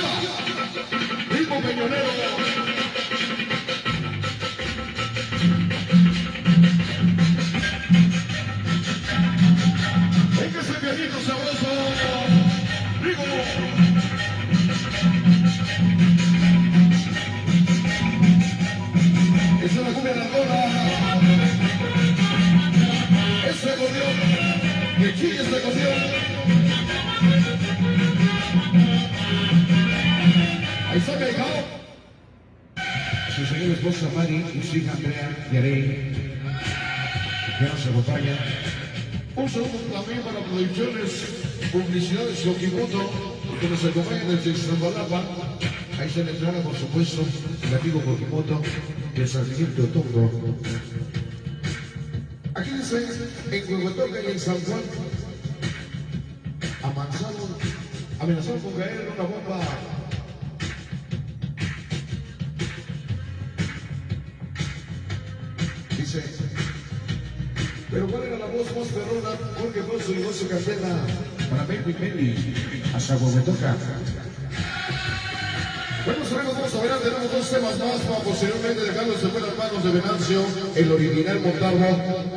Aquí señora esposa Mari y su hija Andrea Yarey, que nos acompañan. Un saludo también para producciones, publicidades Yokimoto, que nos acompañan desde Iztapalapa. Ahí está la entrada, por supuesto, el amigo Pokimoto de San Miguel de Otongo. Aquí dice, en Huehuetoca y en San Juan, amenazaron, amenazaron con caer una bomba. Dice, pero ¿cuál era la voz más perrona? Porque fue su negocio candela. Para Baby Meli, hasta Huehuetoca. Bueno, amigos, vamos a ver, tenemos dos temas más para posteriormente dejarlos en buenas manos de Venancio, el original Montalvo.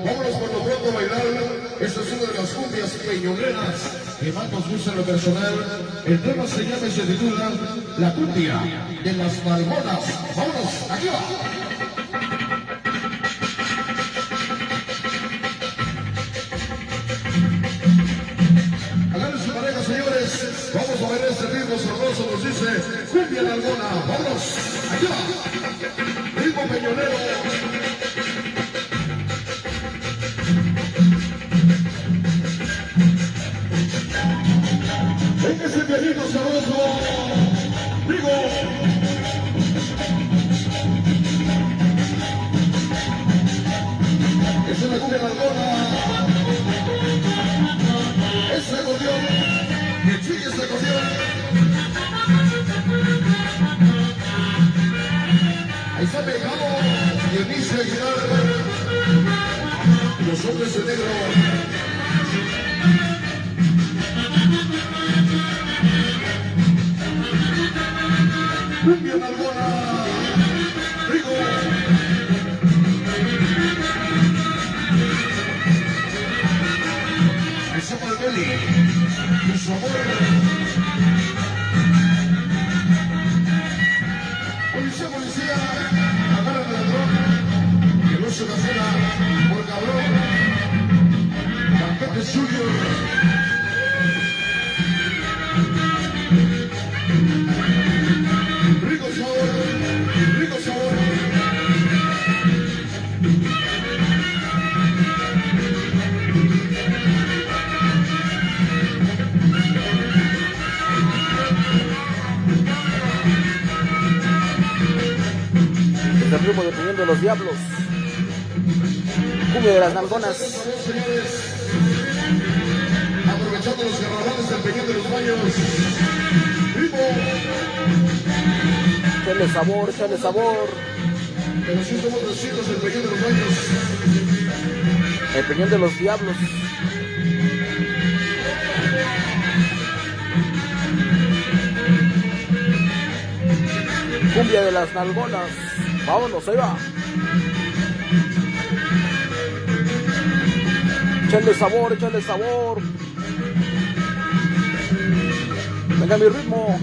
Vámonos por lo pronto a bailar. Esta es una de las cumbias peñoneras que más nos gusta en lo personal. El tema se llama y se titula La cumbia de las malmonas. Vámonos, aquí va. De Alguna. Vámonos, aquí va. Ritmo peñonero. Pianito sabroso. Es una cumbia Cumbia Nalgona. Está para el Beli. Su amor. Policía, policía, agarran al ladrón, que no se cancela por cabrón. Cantante Junior. El ritmo de Puñón de los Diablos. Cumbia de las Nalgonas. Aprovechando los carnavales del Peñón de los Baños. Échale sabor, échale sabor. Pero sí somos los hijos del Peñón de los Baños. El Peñón de los Diablos. Cumbia de las Nalgonas. Vámonos, ahí va. Échale sabor, échale sabor. Venga mi ritmo.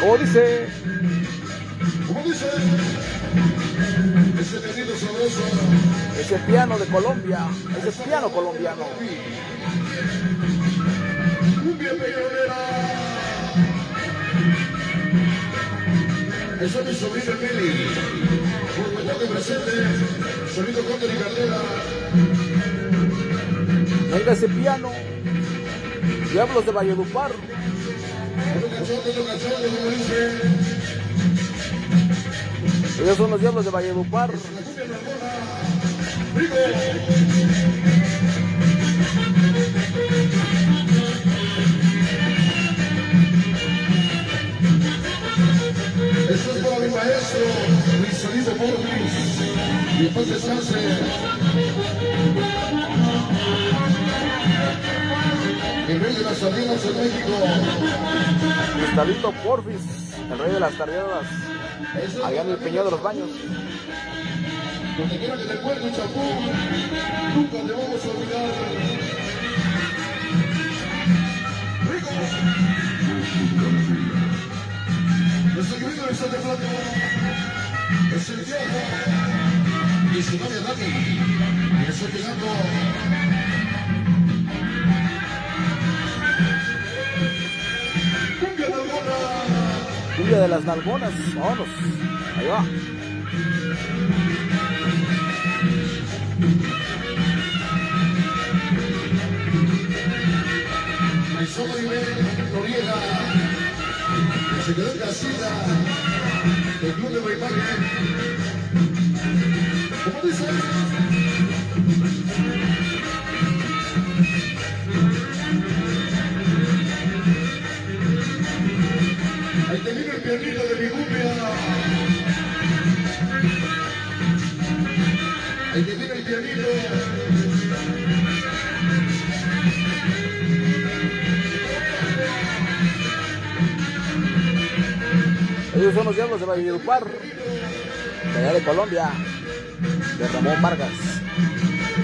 Como dice, Como dice, ese pianito sabroso. ese piano de Colombia, ese piano colombiano. Cumbia peñonera. Eso es mi sobrino Meli. Por toque presente. Solito Conde y Cardera. Venga ese piano. Diablos de Valledupar. Ellos son los diablos de Valledupar. Rico. Maestro, Luis Salido Morris. Y después descanse. El rey de las amigos en México. Cristalito Porfis, el rey de las Eso allá en el Peñón de los Baños. Donde quiera que te encuentres, Chapú, nunca te vamos a olvidar. Rico. Nuestro querido de Santa Plata es el viejo y su novia Dani. Y estoy llegando. Cumbia de Albona. Cumbia de las Nalgonas, vámonos. Ahí va. Noriega, se quedó en casita del Club de Baipaque. ¿Cómo dice? Ahí te viene el pianito de mi cumbia. Ahí te viene el pianito. Ellos son los diablos de Valledupar, de allá de Colombia, de Ramón Vargas.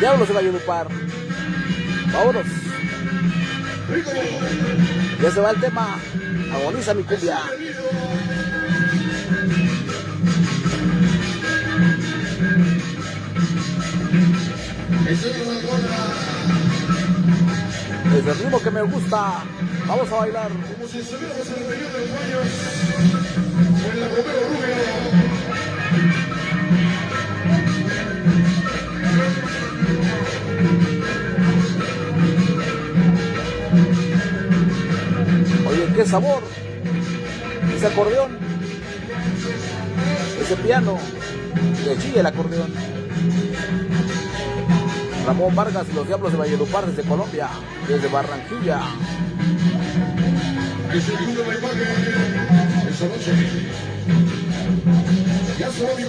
Diablos de Valledupar. Vámonos. Ya se va el tema. Agoniza mi cumbia. Es el ritmo que me gusta. Vamos a bailar. Como si estuviéramos en el periodo de baños. En la Romero Rubio. Oye, qué sabor. Ese acordeón. Ese piano. Que chille el acordeón. Ramón Vargas y los Diablos de Valledupar desde Colombia. Desde Barranquilla. Es el club de Baipaque. Esta noche. Ya se va mi